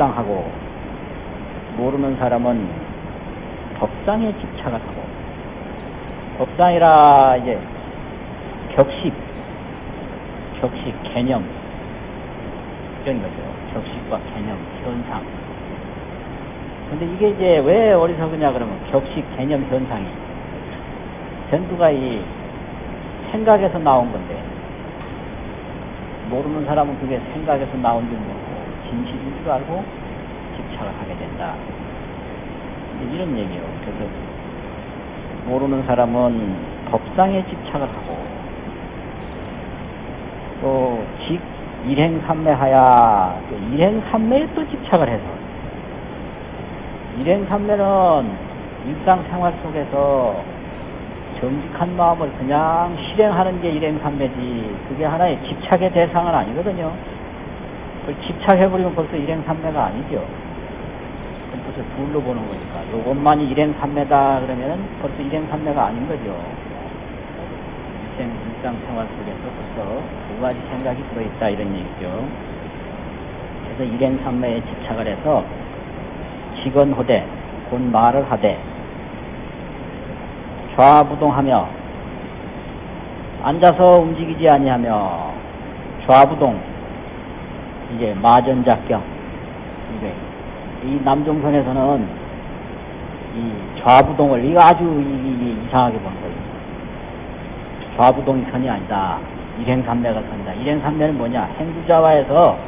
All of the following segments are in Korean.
법, 법상하고 모르는 사람은 법상에 집착을 하고 법상이라 이제 격식, 격식, 개념 이런 거죠. 격식과 개념, 현상. 근데 이게 이제 왜 어리석으냐 그러면 격식, 개념, 현상이 전부가 이 생각에서 나온 건데 모르는 사람은 그게 생각에서 나온 줄 모르고 진실인 줄 알고 집착을 하게 된다. 이런 얘기예요. 그래서 모르는 사람은 법상에 집착을 하고 또 직, 일행삼매하야 또 일행삼매에 또 집착을 해서 일행삼매는 일상생활 속에서 정직한 마음을 그냥 실행하는 게 일행삼매지 그게 하나의 집착의 대상은 아니거든요. 그걸 집착해버리면 벌써 일행삼매가 아니죠. 그럼 벌써 둘로 보는 거니까 요것만이 일행삼매다 그러면은 벌써 일행삼매가 아닌 거죠. 일생, 일상생활 속에서 벌써 두 가지 생각이 들어있다 이런 얘기죠. 그래서 일행삼매에 집착을 해서 직언호대 곧 말을 하되 좌부동하며 앉아서 움직이지 아니하며 좌부동 이게 마전작경 이게 이 남종선에서는 이 좌부동을 이거 아주 이, 이, 이상하게 본 거예요. 좌부동이 선이 아니다. 일행삼매가 선이다. 일행삼매는 뭐냐? 행주자와에서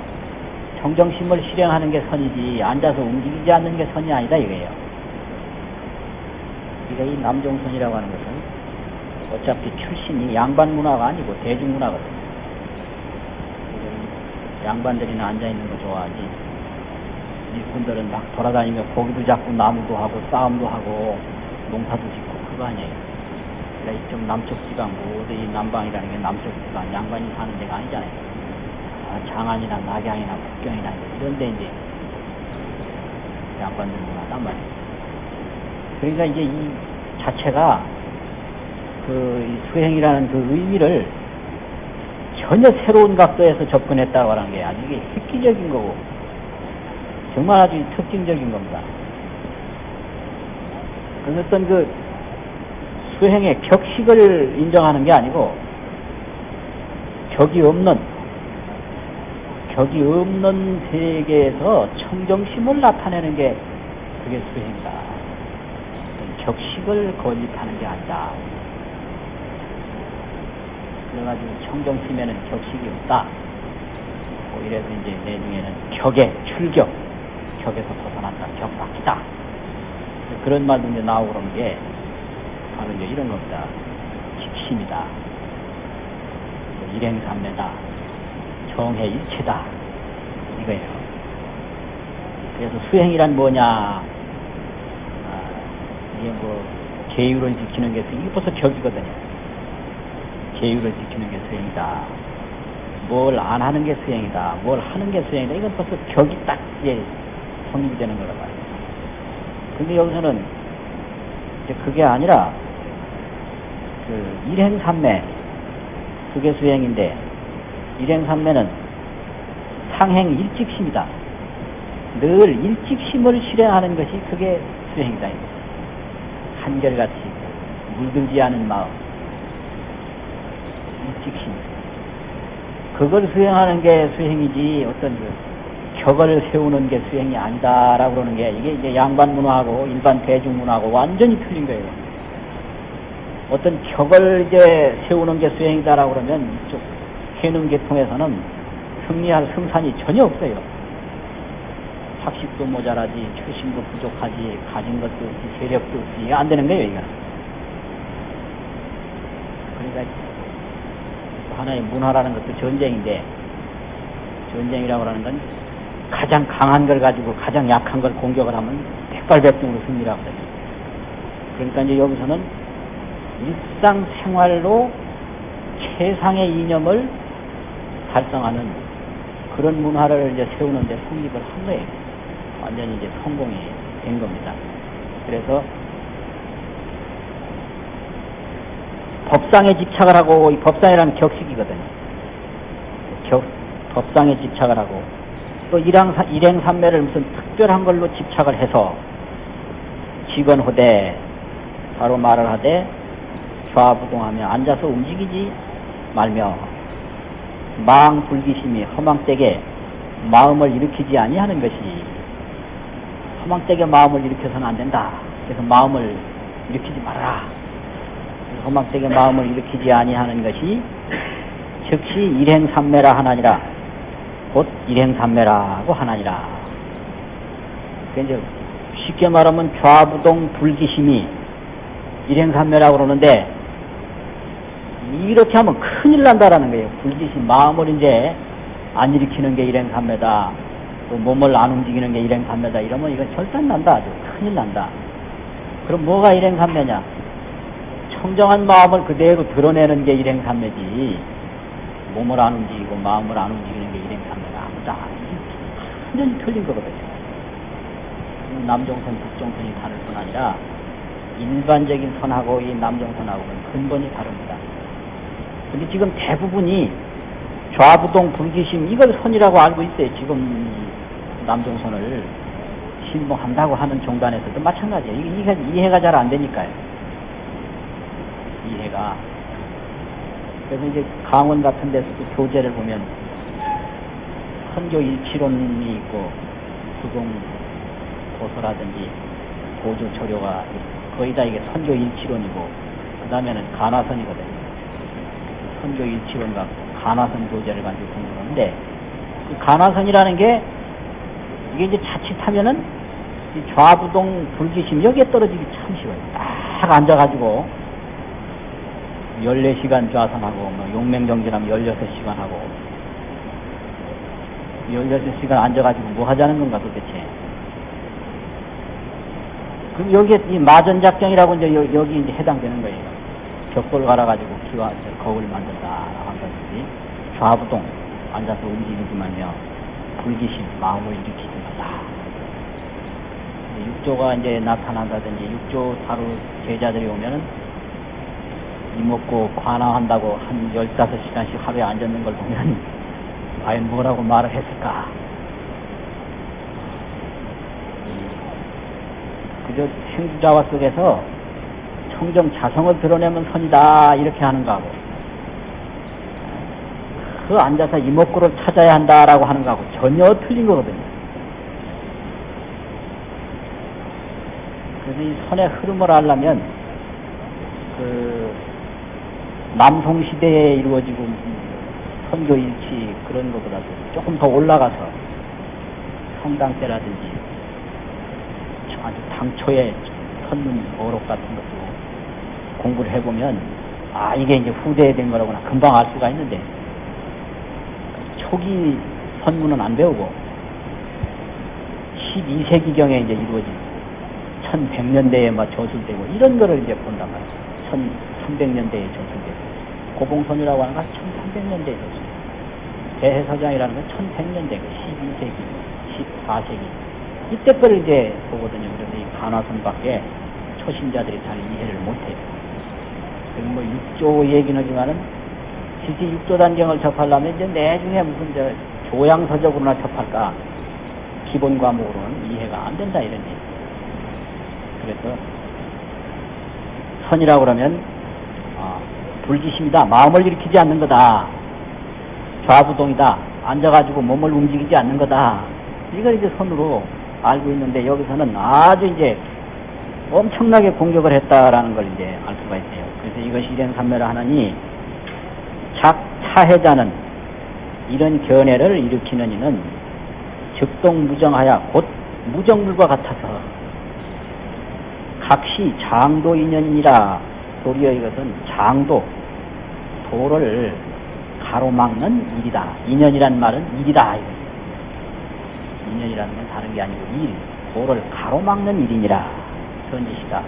정정심을 실행하는 게 선이지 앉아서 움직이지 않는 게 선이 아니다 이거예요. 그러니까 이 남종선이라고 하는 것은 어차피 출신이 양반 문화가 아니고 대중 문화거든요. 양반들이나 앉아있는 거 좋아하지. 일꾼들은 막 돌아다니며 고기도 잡고 나무도 하고 싸움도 하고 농사도 짓고 그거 아니에요. 그러니까 이쪽 남쪽 지방 모두 이 남방이라는 게 남쪽 지방 양반이 사는 데가 아니잖아요. 아, 장안이나 낙양이나 북경이나 이런 데 이제 양반들 문화단 말이에요. 그러니까 이제 이 자체가 그이 수행이라는 그 의미를 전혀 새로운 각도에서 접근했다고 하는 게 아주 이게 획기적인 거고 정말 아주 특징적인 겁니다. 그래서 어떤 그 수행의 격식을 인정하는 게 아니고 격이 없는 격이 없는 세계에서 청정심을 나타내는 게 그게 수행이다. 격식을 건립하는 게 아니다. 그래가지고 청정심에는 격식이 없다. 뭐 이래서 이제 내중에는 격의 출격, 격에서 벗어난다, 격박기다. 그런 말도 이제 나오고 그런 게 바로 이제 이런 겁니다. 직심이다. 일행삼매다. 정해 일체다. 이거예요. 그래서 수행이란 뭐냐? 아, 이게 뭐 계율을 지키는 게 이게 벌써 격이거든요. 계율을 지키는 게 수행이다. 뭘 안 하는 게 수행이다. 뭘 하는 게 수행이다. 이건 벌써 격이 딱 이제 성립이 되는 거란 말이에요. 근데 여기서는 이제 그게 아니라 그 일행삼매 그게 수행인데 일행삼매는 상행 일직심이다. 늘 일직심을 실행하는 것이 그게 수행이다. 한결같이 물들지 않은 마음 일 직심 그걸 수행하는 게 수행이지 어떤 그 격을 세우는 게 수행이 아니다라고 그러는 게 이게 이제 양반 문화하고 일반 대중 문화하고 완전히 틀린 거예요. 어떤 격을 이제 세우는 게 수행이다라고 그러면 이쪽 해능 계통에서는 승리할 승산이 전혀 없어요. 학식도 모자라지, 출신도 부족하지, 가진 것도 없지, 세력도 없지, 안 되는 거예요, 이거는. 그러니까 하나의 문화라는 것도 전쟁인데, 전쟁이라고 하는 건 가장 강한 걸 가지고 가장 약한 걸 공격을 하면 백발백중으로 승리를 하거든요. 그러니까 이제 여기서는 일상생활로 최상의 이념을 달성하는 그런 문화를 이제 세우는데 성립을 한 거예요. 완전히 이제 성공이 된 겁니다. 그래서 법상에 집착을 하고 이 법상이라는 격식이거든요. 격, 법상에 집착을 하고 또 일행, 일행산매를 무슨 특별한 걸로 집착을 해서 직언호대 바로 말을 하되 좌부동하며 앉아서 움직이지 말며 망 불기심이 허망되게 마음을 일으키지 아니하는 것이 허망되게 마음을 일으켜서는 안 된다. 그래서 마음을 일으키지 말아라. 허망되게 마음을 일으키지 아니하는 것이 즉시 일행삼매라 하나니라. 곧 일행삼매라고 하나니라. 그러니까 쉽게 말하면 좌부동 불기심이 일행삼매라고 그러는데 이렇게 하면 큰일 난다라는 거예요. 불기심 마음을 이제 안 일으키는 게 일행삼매다. 또 몸을 안 움직이는 게 일행삼매다. 이러면 이건 절단 난다. 아주 큰일 난다. 그럼 뭐가 일행삼매냐? 청정한 마음을 그대로 드러내는 게 일행삼매지. 몸을 안 움직이고 마음을 안 움직이는 게 일행삼매가 아니다. 완전히 틀린 거거든요. 남종선, 북종선이 다를 뿐 아니라 일반적인 선하고 이 남종선하고는 근본이 다릅니다. 근데 지금 대부분이 좌부동 불기심 이걸 선이라고 알고 있어요. 지금 남종선을 신봉한다고 하는 종단에서도 마찬가지예요. 이게 이해가 잘 안 되니까요. 이해가. 그래서 이제 강원 같은 데서도 교재를 보면 선교 일치론이 있고 구동 고서라든지 고조 조료가 거의 다 이게 선교 일치론이고 그 다음에는 간화선이거든요. 선교 일치론 갖고 간화선 교재를 가지고 공부하는데 그 간화선이라는 게 이게 이제 자칫하면은 이 좌부동 불기심 여기에 떨어지기 참 쉬워요. 딱 앉아가지고 14시간 좌선하고 뭐 용맹정진하면 16시간 하고 16시간 앉아가지고 뭐 하자는 건가 도대체 그럼 여기에 이 마전작정이라고 이제 여, 여기 이제 해당되는 거예요. 벽돌 갈아가지고 기와 거울 만든다 한다든지 좌부동 앉아서 움직이지 말며 불기심 마음을 일으키지 말라. 육조가 이제 나타난다든지 육조 다루 제자들이 오면은 이먹고 관화한다고 한 15시간씩 하루에 앉았는 걸 보면 과연 뭐라고 말을 했을까? 그저 행주자와 속에서 청정 자성을 드러내면 선이다 이렇게 하는가 하고 그 앉아서 이목구를 찾아야 한다라고 하는 거하고 전혀 틀린 거거든요. 그래서 이 선의 흐름을 알려면 그 남송 시대에 이루어지고 선교 일치 그런 것보다도 조금 더 올라가서 성당 때라든지 아주 당초에 선문 어록 같은 것도 공부를 해보면 아 이게 이제 후대에 된 거라구나 금방 알 수가 있는데 초기 선문은 안 배우고 12세기경에 이제 이루어진 1100년대에 막 저술되고 이런 거를 이제 본단 말이에요. 1300년대에 저술되고 고봉선이라고 하는 건 1300년대에 저술 대해서장이라는 건 1100년대고 12세기, 14세기 이때 거를 이제 보거든요. 그래서 이 간화선밖에 초신자들이 잘 이해를 못해요. 뭐 육조 얘기는 하지만은 실제 육조 단경을 접하려면 이제 내중에 무슨 저 조양서적으로나 접할까 기본 과목으로는 이해가 안 된다 이런 얘기. 그래서 선이라고 그러면 어, 불기심이다. 마음을 일으키지 않는 거다. 좌부동이다. 앉아가지고 몸을 움직이지 않는 거다. 이걸 이제 선으로 알고 있는데 여기서는 아주 이제 엄청나게 공격을 했다라는 걸 이제 알 수가 있어요. 그래서 이것이 일행삼매를 하느니 작 차해자는 이런 견해를 일으키는 이는 즉동무정하여 곧 무정물과 같아서 각시 장도 인연이라 도리어 이것은 장도 도를 가로막는 일이다. 인연이란 말은 일이다. 인연이라는 건 다른 게 아니고 일, 도를 가로막는 일이니라. 뜻이다.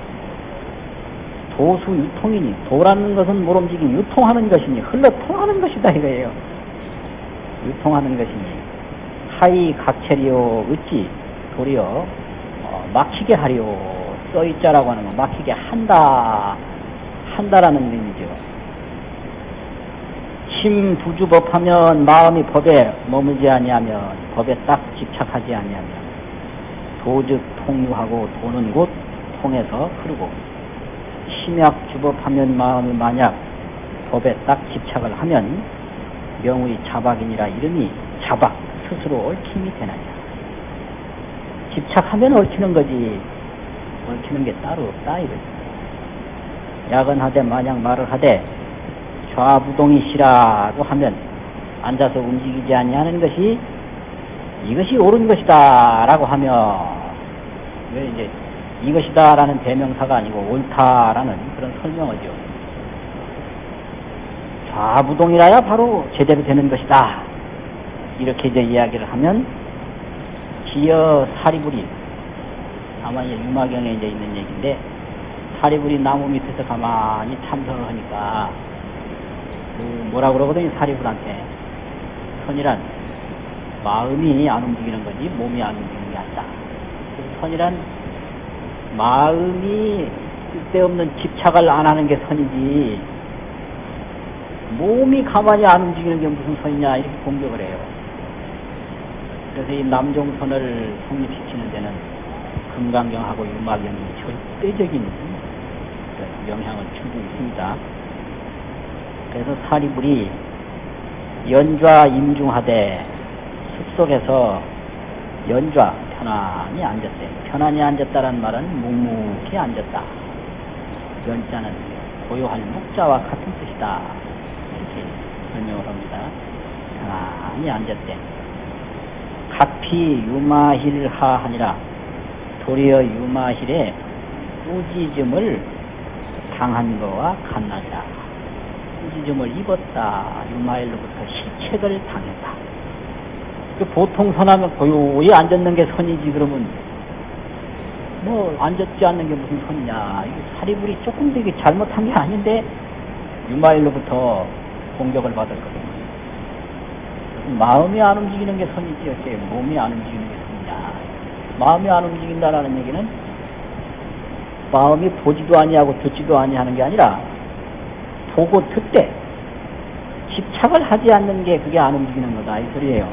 도수 유통이니 도라는 것은 뭘 움직이 유통하는 것이니 흘러 통하는 것이다 이거예요. 유통하는 것이니 하이 각체리오 어찌 도리어 어, 막히게 하리오 써있자라고 하는 건 막히게 한다 한다라는 의미죠. 심부주법 하면 마음이 법에 머물지 아니하면 법에 딱 집착하지 아니하면 도즉 통유하고 도는 곳 통해서 흐르고 심약주법 하면 마음이 만약 법에 딱 집착을 하면 명의 자박이니라 이름이 자박 스스로 얽힘이 되나냐 집착하면 얽히는 거지 얽히는 게 따로 없다 이거지 야근하되 만약 말을 하되 좌부동이시라고 하면 앉아서 움직이지 아니하는 것이 이것이 옳은 것이다 라고 하면 왜 이제 이것이다 라는 대명사가 아니고 옳다라는 그런 설명어죠. 좌부동이라야 바로 제대로 되는 것이다. 이렇게 이제 이야기를 하면 기어 사리불이 아마 이제 유마경에 이제 있는 얘기인데 사리불이 나무 밑에서 가만히 참선을 하니까 그 뭐라 그러거든요 사리불한테 선이란 마음이 안 움직이는 거지 몸이 안 움직이는 게 아니다. 선이란 마음이 쓸데없는 집착을 안 하는 게 선이지 몸이 가만히 안 움직이는 게 무슨 선이냐 이렇게 공격을 해요. 그래서 이 남종선을 성립시키는 데는 금강경하고 유마경이 절대적인 그 영향을 주고 있습니다. 그래서 사리불이 연좌 임중하되 숲속에서 연좌 편안히 앉았대. 편안히 앉았다는 말은 묵묵히 앉았다. 연자는 고요할 묵자와 같은 뜻이다. 이렇게 설명을 합니다. 편안히 앉았대. 가피 유마힐하 하니라 도리어 유마힐의 꾸짖음을 당한 거와 같나자. 꾸짖음을 입었다. 유마힐로부터 실책을 당했다. 그 보통 선하면 고요히 앉았는 게 선이지 그러면 뭐 앉았지 않는 게 무슨 선이냐. 사리불이 조금 되게 잘못한 게 아닌데 유마일로부터 공격을 받을 거거든요. 마음이 안 움직이는 게 선이지 어째 몸이 안 움직이는 게 선이냐. 마음이 안 움직인다라는 얘기는 마음이 보지도 아니하고 듣지도 아니하는 게 아니라 보고 듣되 집착을 하지 않는 게 그게 안 움직이는 거다 이 소리예요.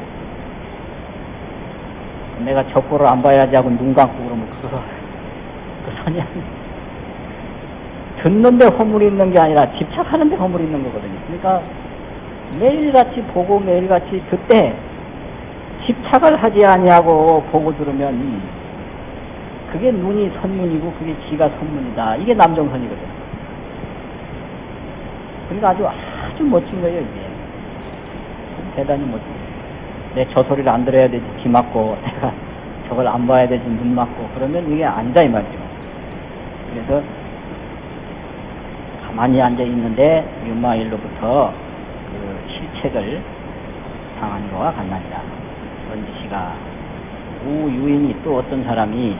내가 적보를 안 봐야지 하고 눈 감고 그러면 그거 그 선이 듣는데 허물이 있는 게 아니라 집착하는데 허물이 있는 거거든요. 그러니까 매일같이 보고 매일같이 듣되 집착을 하지 아니하고 보고 들으면 그게 눈이 선문이고 그게 지가 선문이다. 이게 남정선이거든. 그러니까 아주 아주 멋진 거예요 이게. 대단히 멋진. 내 저 소리를 안 들어야 되지 귀 막고 내가 저걸 안 봐야 되지 눈 막고 그러면 이게 아니다 이 말이죠. 그래서 가만히 앉아 있는데 유마일로부터 그 실책을 당한 거와 같나니라. 원지씨가 우유인이 또 어떤 사람이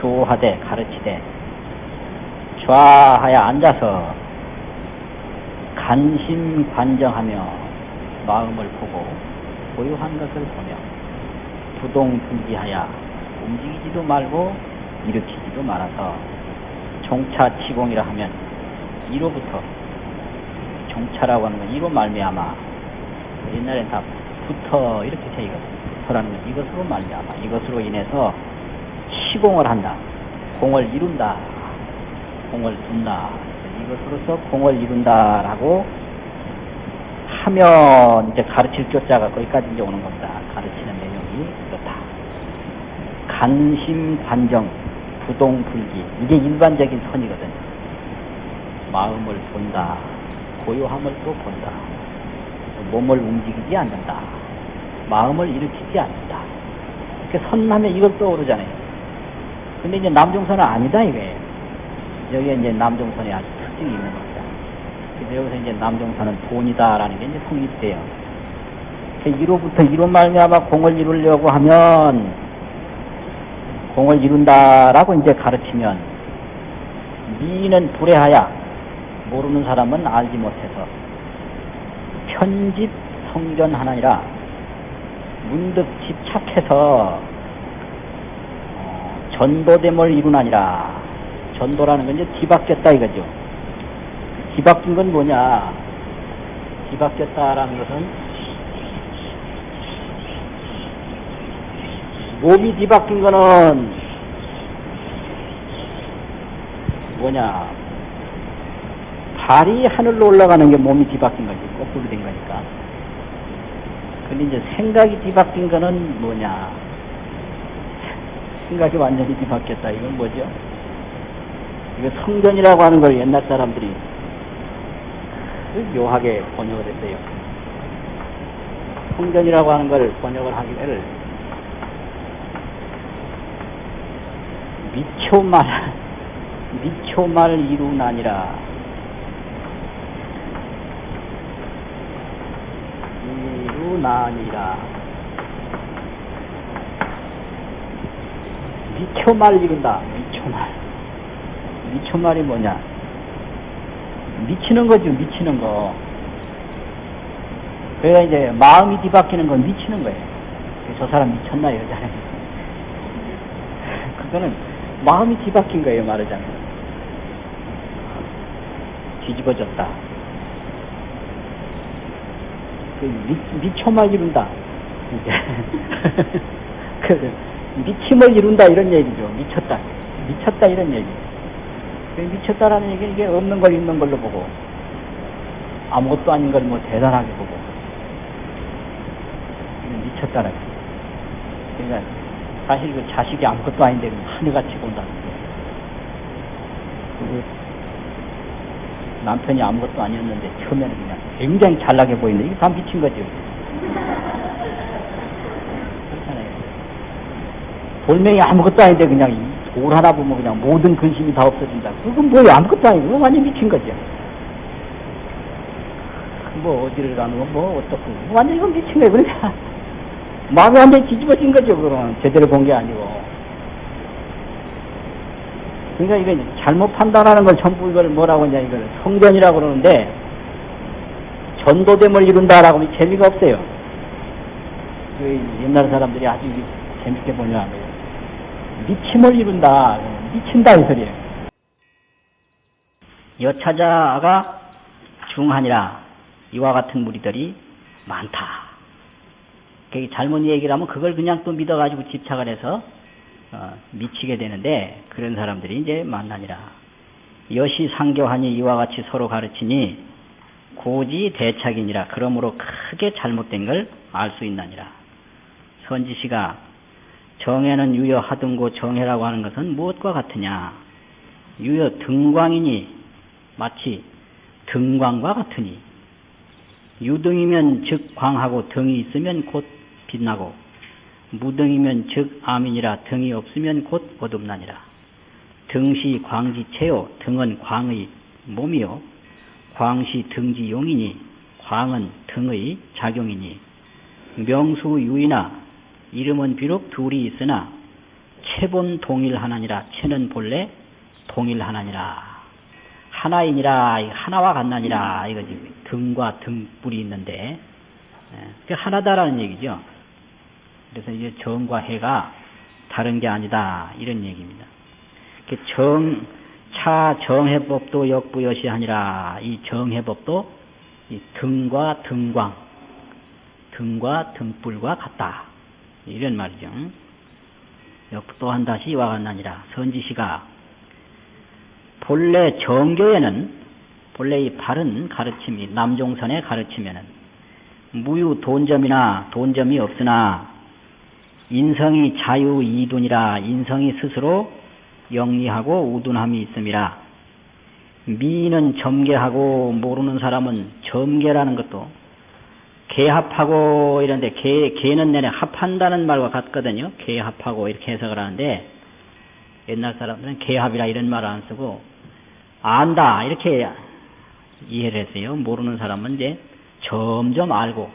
교하되 가르치되 좌하여 앉아서 간심관정하며 마음을 보고 고요한 것을 보며 부동분기하여 움직이지도 말고 일으키지도 말아서 종차치공이라 하면 이로부터 종차라고 하는 건 이로 말미암아 옛날엔 다 부터 이렇게 되거든요. 부터라는 건 이것으로 말미암아 이것으로 인해서 시공을 한다. 공을 이룬다. 공을 둔다. 이것으로서 공을 이룬다라고 하면 이제 가르칠 교자가 거기까지 이제 오는 겁니다. 가르치는 내용이 그렇다. 간심 관정 부동 불기 이게 일반적인 선이거든. 마음을 본다. 고요함을 또 본다. 몸을 움직이지 않는다. 마음을 일으키지 않는다. 이렇게 선하면 이걸 떠오르잖아요. 근데 이제 남종선은 아니다 이거예요. 여기에 이제 남종선이 아주 특징이 있는 겁니다. 그래서 여기서 이제 남종선은 돈이다라는 게 이제 성립돼요. 이로부터 이로 말미암아 공을 이루려고 하면 공을 이룬다라고 이제 가르치면 미는 불해하야 모르는 사람은 알지 못해서 편집 성전하나니라 문득 집착해서 어, 전도됨을 이루나니라 전도라는 건 이제 뒤바뀌었다 이거죠. 뒤바뀐 건 뭐냐? 뒤바뀌었다라는 것은 몸이 뒤바뀐 거는 뭐냐? 발이 하늘로 올라가는 게 몸이 뒤바뀐 거지. 거꾸로 된 거니까. 근데 이제 생각이 뒤바뀐 거는 뭐냐 생각이 완전히 뒤바뀌었다. 이건 뭐죠? 이거 성전이라고 하는 걸 옛날 사람들이 묘하게 번역을 했어요. 성전이라고 하는 걸 번역을 하기를 미초말 미초말 이루나니라 이루나니라 미초말 이룬다. 미초말. 미초말이 뭐냐? 미치는 거죠 미치는 거. 그래야 이제 마음이 뒤바뀌는 건 미치는 거예요. 저 사람 미쳤나 여자는? 그거는 마음이 뒤바뀐 거예요 말하자면. 뒤집어졌다. 그 미, 미초말 이룬다. 그 미침을 이룬다 이런 얘기죠. 미쳤다. 미쳤다 이런 얘기. 그 미쳤다라는 얘기는 이게 없는 걸 있는 걸로 보고 아무것도 아닌 걸 뭐 대단하게 보고 미쳤다는 그러니까 사실 그 자식이 아무것도 아닌데 하늘같이 본다는 거그 남편이 아무것도 아니었는데 처음에는 그냥 굉장히 잘나게 보이는데 이게 다 미친 거죠 그렇잖아요 돌멩이 아무것도 아닌데 그냥 돌 하나 보면 그냥 모든 근심이 다 없어진다. 그건 뭐야 아무것도 아니고 완전 미친 거죠. 뭐 어디를 가는 건 뭐 어떻고. 완전 이건 미친 거예요 그러니까. 마음이 완전히 뒤집어진 거죠 그럼 제대로 본 게 아니고. 그러니까 이거 잘못 판단하는 걸 전부 이걸 뭐라고 하냐 이걸 성전이라고 그러는데 전도됨을 이룬다라고 하면 재미가 없어요. 그 옛날 사람들이 아주 재밌게 번역한 거예요 미침을 이룬다 미친다 이 소리예요 여차자가 중하니라 이와 같은 무리들이 많다 잘못 얘기를 하면 그걸 그냥 또 믿어가지고 집착을 해서 어, 미치게 되는데 그런 사람들이 이제 만나니라. 여시 상교하니 이와 같이 서로 가르치니 고지 대착이니라. 그러므로 크게 잘못된 걸 알 수 있나니라. 선지시가 정해는 유여 하등고 정해라고 하는 것은 무엇과 같으냐? 유여 등광이니 마치 등광과 같으니 유등이면 즉 광하고 등이 있으면 곧 빛나고 무등이면 즉 암이니라 등이 없으면 곧 어둡나니라. 등시 광지체요 등은 광의 몸이요 광시 등지용이니 광은 등의 작용이니 명수 유이나 이름은 비록 둘이 있으나 체본 동일하나니라. 체는 본래 동일하나니라. 하나이니라. 하나와 같나니라. 이거지 등과 등뿔이 있는데 그 하나다라는 얘기죠. 그래서 이제 정과 해가 다른 게 아니다. 이런 얘기입니다. 그 정, 차 정해법도 역부여시하니라. 이 정해법도 이 등과 등광, 등과 등불과 같다 이런 말이죠. 역또 한 다시 이와 같나니라 선지시가 본래 정교에는 본래 이 바른 가르침이 남종선의 가르치면은 무유 돈점이나 돈점이 없으나 인성이 자유 이둔이라 인성이 스스로 영리하고 우둔함이 있음이라 미인은 점계하고 모르는 사람은 점계라는 것도 개합하고 이런데 개, 개는 내내 합한다는 말과 같거든요. 개합하고 이렇게 해석을 하는데 옛날 사람들은 개합이라 이런 말을 안 쓰고 안다 이렇게 이해를 했어요. 모르는 사람은 이제 점점 알고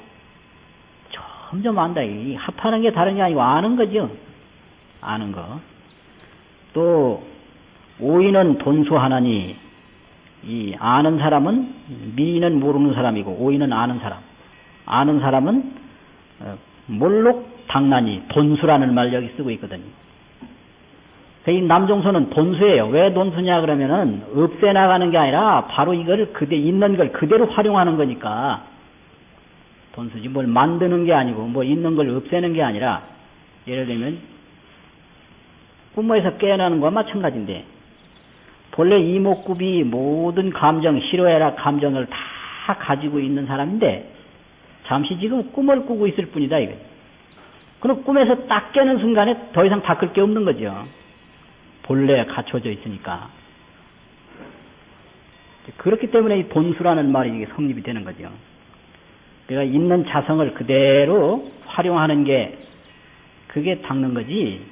점점 안다. 이 합하는 게 다른 게 아니고 아는 거죠. 아는 거. 또 오이는 돈수하나니 이 아는 사람은 미는 모르는 사람이고 오이는 아는 사람. 아는 사람은 어, 몰록 당나니 돈수라는 말 여기 쓰고 있거든요. 이 남종소는 돈수예요. 왜 돈수냐 그러면은 없애 나가는 게 아니라 바로 이걸 그대 있는 걸 그대로 활용하는 거니까 본수지 뭘 만드는 게 아니고 뭐 있는 걸 없애는 게 아니라 예를 들면 꿈에서 깨어나는 것과 마찬가지인데 본래 이목구비 모든 감정 싫어해라 감정을 다 가지고 있는 사람인데 잠시 지금 꿈을 꾸고 있을 뿐이다 이거. 그럼 꿈에서 딱 깨는 순간에 더 이상 바꿀 게 없는 거죠. 본래 갖춰져 있으니까. 그렇기 때문에 이 본수라는 말이 이게 성립이 되는 거죠. 그러니까 있는 자성을 그대로 활용하는 게 그게 닦는 거지.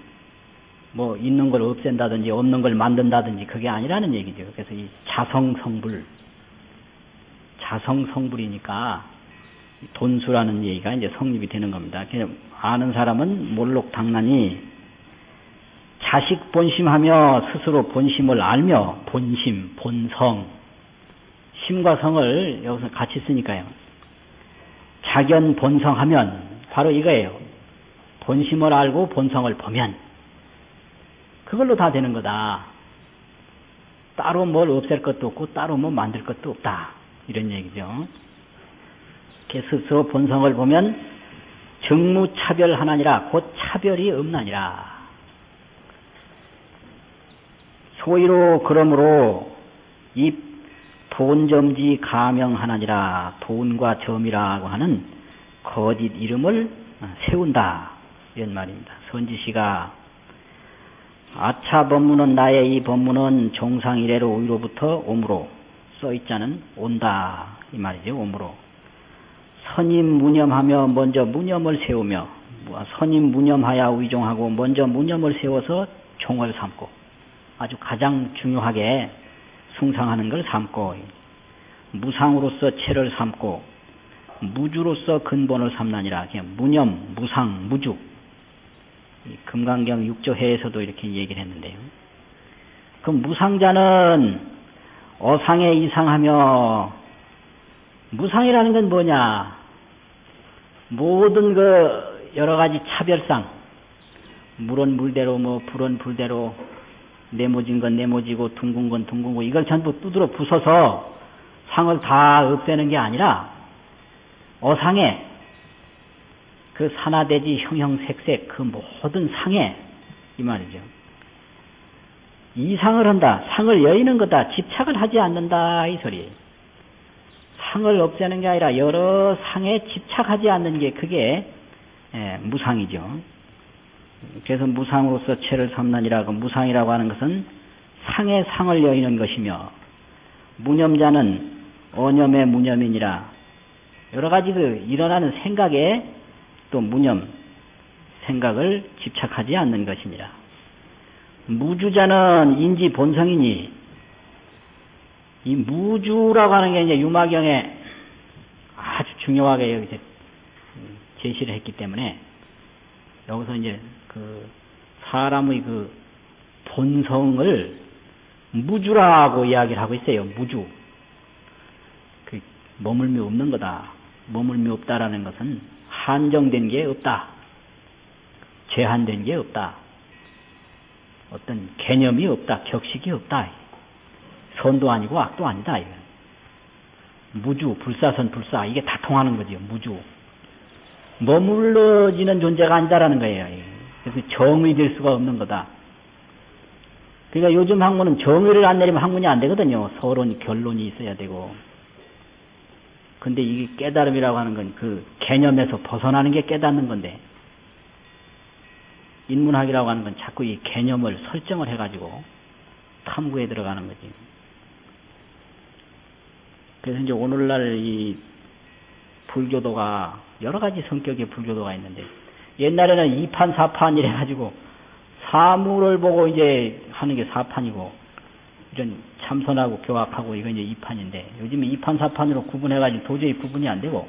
뭐 있는 걸 없앤다든지 없는 걸 만든다든지 그게 아니라는 얘기죠. 그래서 이 자성성불, 자성성불이니까 돈수라는 얘기가 이제 성립이 되는 겁니다. 아는 사람은 몰록 당나니 자식 본심하며 스스로 본심을 알며 본심, 본성, 심과 성을 여기서 같이 쓰니까요. 자견 본성하면 바로 이거예요. 본심을 알고 본성을 보면 그걸로 다 되는 거다. 따로 뭘 없앨 것도 없고 따로 뭐 만들 것도 없다. 이런 얘기죠. 스스로 본성을 보면 정무차별하나니라 곧 차별이 없나니라. 소위로 그러므로 이 돈점지 가명하나니라 돈과 점이라고 하는 거짓 이름을 세운다 이런 말입니다. 선지시가 아차 법문은 나의 이 법문은 종상 이래로 위로부터 오므로 써있자는 온다 이 말이죠 오므로 선임 무념하며 먼저 무념을 세우며 선임 무념하야 위종하고 먼저 무념을 세워서 종을 삼고 아주 가장 중요하게 숭상하는 걸 삼고 무상으로서 체를 삼고 무주로서 근본을 삼나니라 그냥 무념, 무상, 무주 금강경 6조해에서도 이렇게 얘기를 했는데요. 그 무상자는 어상에 이상하며 무상이라는 건 뭐냐? 모든 그 여러 가지 차별상 물은 물대로 뭐 불은 불대로 네모진 건 네모지고 둥근 건 둥근 거 이걸 전부 두드러 부숴서 상을 다 없애는 게 아니라 어상에 그 산화대지 형형색색 그 모든 상에 이 말이죠. 이상을 한다. 상을 여의는 거다. 집착을 하지 않는다. 이 소리. 상을 없애는 게 아니라 여러 상에 집착하지 않는 게 그게 예, 무상이죠. 그래서 무상으로서 체를 삼나니라 그 무상이라고 하는 것은 상의 상을 여의는 것이며 무념자는 어념의 무념이니라 여러 가지 그 일어나는 생각에 또 무념 생각을 집착하지 않는 것이니라 무주자는 인지 본성이니 이 무주라고 하는 게 이제 유마경에 아주 중요하게 여기 제시를 했기 때문에 여기서 이제 그 사람의 그 본성을 무주라고 이야기를 하고 있어요. 무주. 그 머물미 없는 거다. 머물미 없다라는 것은 한정된 게 없다. 제한된 게 없다. 어떤 개념이 없다. 격식이 없다. 선도 아니고 악도 아니다. 이거. 무주, 불사선, 불사 이게 다 통하는 거죠. 무주. 머물러지는 존재가 아니다라는 거예요. 그래서 정의 될 수가 없는 거다. 그러니까 요즘 학문은 정의를 안 내리면 학문이 안 되거든요. 서론, 결론이 있어야 되고. 근데 이게 깨달음이라고 하는 건 그 개념에서 벗어나는 게 깨닫는 건데, 인문학이라고 하는 건 자꾸 이 개념을 설정을 해가지고 탐구에 들어가는 거지. 그래서 이제 오늘날 이 불교도가 여러 가지 성격의 불교도가 있는데 옛날에는 2판 4판 이래 가지고 사물을 보고 이제 하는 게 4판이고 이런 참선하고 교학하고 이건 이제 2판인데 요즘에 2판 4판으로 구분해 가지고 도저히 구분이 안 되고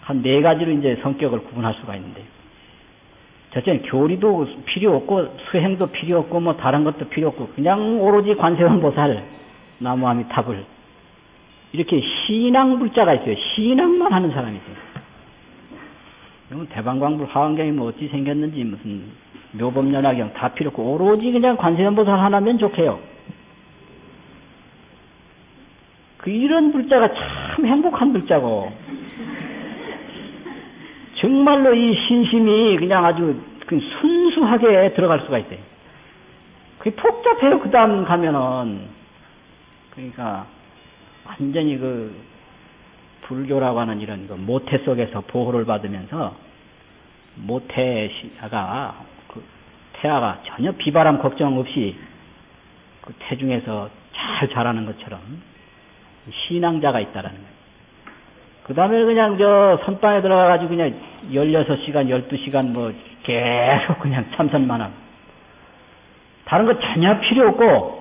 한 네 가지로 이제 성격을 구분할 수가 있는데 첫째는 교리도 필요 없고 수행도 필요 없고 뭐 다른 것도 필요 없고 그냥 오로지 관세음보살 나무아미탑을 이렇게 신앙 불자가 있어요. 신앙만 하는 사람이 있어요. 이건 대방광불 화환경이 뭐 어찌 생겼는지 무슨 묘법연화경 다 필요 없고 오로지 그냥 관세음보살 하나면 좋게요. 그 이런 불자가 참 행복한 불자고 정말로 이 신심이 그냥 아주 그 순수하게 들어갈 수가 있어요. 그게 복잡해요. 그 다음 가면은. 그러니까, 완전히 그, 불교라고 하는 이런 그 모태 속에서 보호를 받으면서, 모태가, 그, 태아가 전혀 비바람 걱정 없이 그 태중에서 잘 자라는 것처럼 신앙자가 있다라는 거예요. 그 다음에 그냥 저 선방에 들어가가지고 그냥 16시간, 12시간 뭐 계속 그냥 참선만 하고. 다른 거 전혀 필요 없고,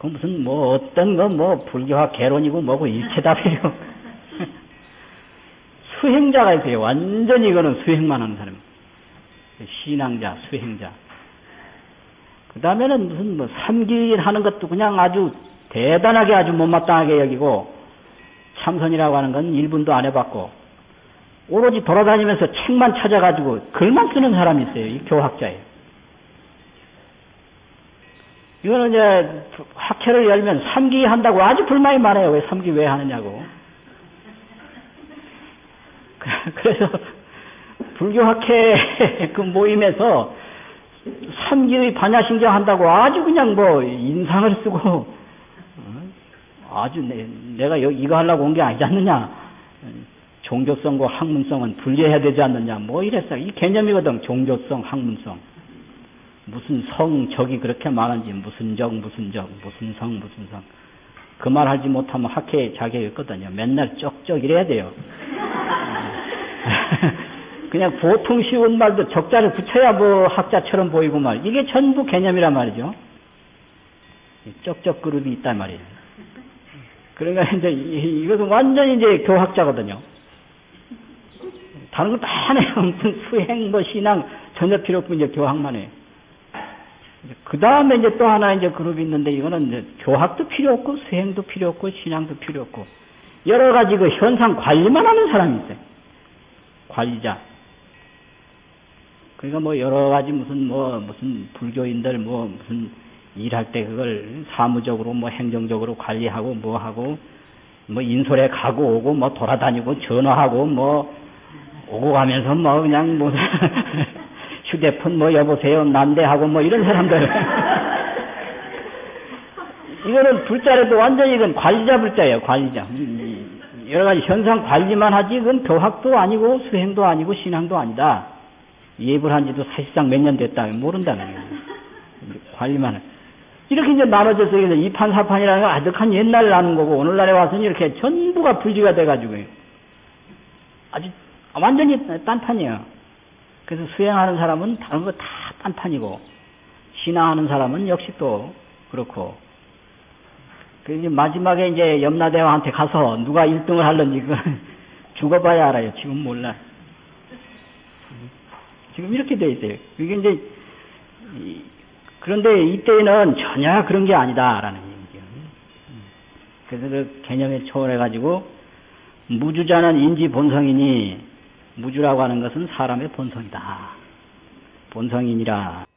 그 무슨 뭐 어떤 거 뭐 불교학 개론이고 뭐고 일체 다 필요 없고. 수행자가 있어요. 완전히 이거는 수행만 하는 사람. 신앙자, 수행자. 그 다음에는 무슨 뭐 삼길 하는 것도 그냥 아주 대단하게 아주 못마땅하게 여기고, 참선이라고 하는 건 1분도 안 해봤고, 오로지 돌아다니면서 책만 찾아가지고 글만 쓰는 사람이 있어요. 이 교학자예요. 이거는 이제 학회를 열면 삼기 한다고 아주 불만이 많아요. 왜 삼기 왜 하느냐고. 그래서 불교 학회 그 모임에서 삼기의 반야신경 한다고 아주 그냥 뭐 인상을 쓰고 어? 아주 내, 여기 이거 하려고 온 게 아니지 않느냐. 종교성과 학문성은 분리해야 되지 않느냐. 뭐 이랬어. 이 개념이거든. 종교성, 학문성. 무슨 성, 적이 그렇게 많은지, 무슨 적, 무슨 적, 무슨 성, 무슨 성. 그 말 하지 못하면 학회 자격이 있거든요. 맨날 쩍쩍 이래야 돼요. 그냥 보통 쉬운 말도 적자를 붙여야 뭐 학자처럼 보이고 말. 이게 전부 개념이란 말이죠. 쩍쩍 그룹이 있단 말이에요. 그러니까 이제 이것은 완전히 이제 교학자거든요. 다른 거다안 해요. 무슨 수행, 뭐 신앙 전혀 필요 없고 이제 교학만 해요. 그 다음에 이제 또 하나 이제 그룹이 있는데 이거는 이제 교학도 필요 없고 수행도 필요 없고 신앙도 필요 없고 여러 가지 그 현상 관리만 하는 사람이 있어요. 관리자. 그러니까 뭐 여러 가지 무슨 뭐 무슨 불교인들 뭐 무슨 일할 때 그걸 사무적으로 뭐 행정적으로 관리하고 뭐 하고 뭐 인솔에 가고 오고 뭐 돌아다니고 전화하고 뭐 오고 가면서 뭐 그냥 뭐 휴대폰 뭐 여보세요 난데하고 뭐 이런 사람들. 이거는 불자라도 완전히 이건 관리자 불자예요 관리자. 여러 가지 현상 관리만 하지 이건 교학도 아니고 수행도 아니고 신앙도 아니다. 예불 한 지도 사실상 몇 년 됐다. 모른다는 거예요. 관리만 해. 이렇게 이제 나눠져서 이판사판이라는 건 아득한 옛날에 나는 거고 오늘날에 와서는 이렇게 전부가 분리가 돼가지고 아주 완전히 딴판이에요. 그래서 수행하는 사람은 다른 거 다 딴판이고 신앙하는 사람은 역시 또 그렇고 그 이제 마지막에 이제 염라대왕한테 가서 누가 1등을 할런지 그 죽어봐야 알아요. 지금 몰라. 지금 이렇게 돼 있어요. 이게 이제 그런데 이때는 전혀 그런 게 아니다라는 얘기죠. 그래서 그 개념에 초월해가지고 무주자는 인지 본성이니 무주라고 하는 것은 사람의 본성이다. 본성이니라.